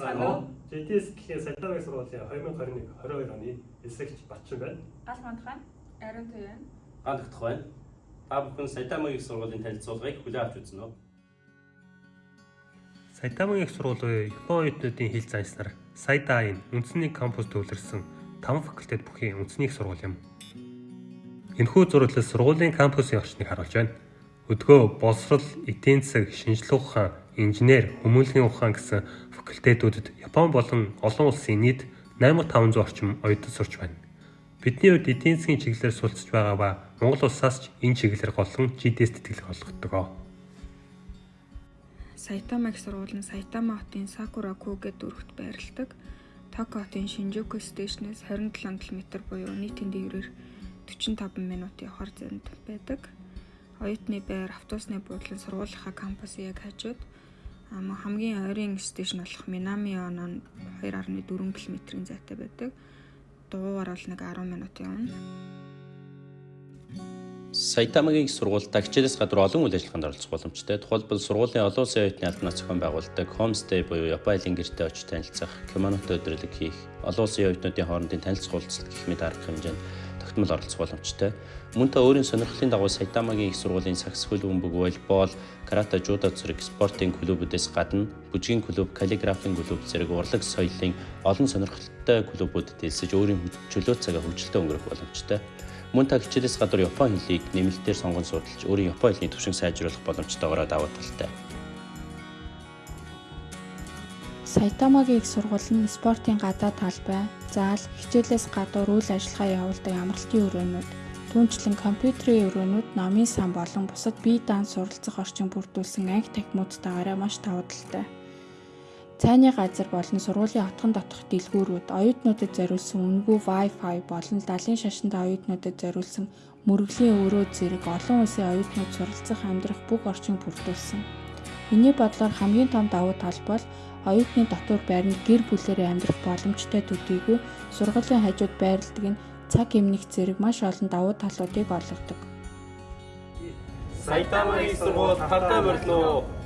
ETS гэхийн Сайтамын сургуулийн 2021 22 оны эсрэгч Батчин байна. Гал мандхан Ариун Туян. гаалгдах байна. Та бүхэн Сайтамын их сургуулийн танилцуулгыг хүлээн авч үзнэ үү? Сайтамын их сургууль буюу Япон оюутнуудын хэл занснаар Сайдаин үндэсний кампус төвлөрсөн 5 факультет бүхий үндэсний их сургууль юм. Энэхүү зураглал сургуулийн кампусын орчныг харуулж байна. Өдгөө боловсрол, эдийн засаг, шинжлэх ухаан, инженер, хүмүүнлэгийн ухаан гэсэн факультетүүдэд Япон болон олон улсын нийт 8500 орчим оюутан сурч байна. Бидний хувьд эдийн засгийн чиглэлээр суралцж байгаа ба Монгол улсаас ч энэ чиглэлээр голлон GDS тэтгэлэг олгодог. Сайтама их сургууль нь Сайтама хотын Сакураку гэдэг дүрхт байрладаг. Токио хотын Шинжуку стейшнээс 27 км буюу нийтийн дээрээр 45 минутын явахаар зэнд байдаг. Оюутны байр автобусны буудлын сургуулийнхаа кампусын яг хажууд ам хамгийн ойрын стейшн болох Минами Онон 2.4 км-ийн зайтай байдаг. Дуугаар бол нэг 10 минут явна. Сайтамагийн их сургуультай хичээлээс гадар олон үйл ажиллагаанд оролцох боломжтой. Тухайлбал сургуулийн олон улсын оюутны албанаас зохион байгуулдаг Homestay буюу айлын гэртээ очиж танилцах, кимонотой өдрөлөг хийх, олон улсын оюутнуудын хоорондын танилцах уулзалт гэх мэт арга хэмжээнд тогтмол оролцох боломжтой. Мөн та өөрийн сонирхлын дагуу Сайтамагийн их сургуулийн сакс хөлбөмбөг, волейбол, карате, жудо зэрэг спортын клубүүдээс гадна бүжгийн клуб, каллиграфийн клуб зэрэг урлаг соёлын олон сонирхолтой клубүүдэд элсэж өөрийн чөлөө цагаа хөгжилтэй өнгөрөх боломжтой. Мөн та хичээлээс гадар Япон хэлийг нэмэлтээр сонгон судалж өөрийн Япон хэлний төвшин сайжруулах боломжтойгоор даваа талтай. Сайтамагийн их сургууль нь спортын гадаа талбай, заал, хичээлээс гадуур үйл ажиллагаа явуулдаг амралтын өрөөнүүд, түүнчлэн компьютерийн өрөөнүүд, номын сан болон бусад бие даан суралцах орчин бүрдүүлсэн анги танхимуудтайгаараа маш давуу талтай. Цайны газар болон сургуулийн отгон дотох дэлгүүрүүд, оюутнуудад зориулсан үнэгүй Wi-Fi болон далайн шашинтай оюутнуудад зориулсан мөрөглийн өрөө зэрэг олон улсын оюутнууд суралцах амьдрах бүх орчин бүрдүүлсэн. Миний бодлоор хамгийн том давуу тал бол оюутны дотор байранд гэр бүлээрээ амьдрах боломжтой төдийгүй сургуулийн хажууд байрладаг нь цаг эмнэх зэрэг маш олон давуу талуудыг олгодог. Сайтамагийн сургууль тартаа морилно.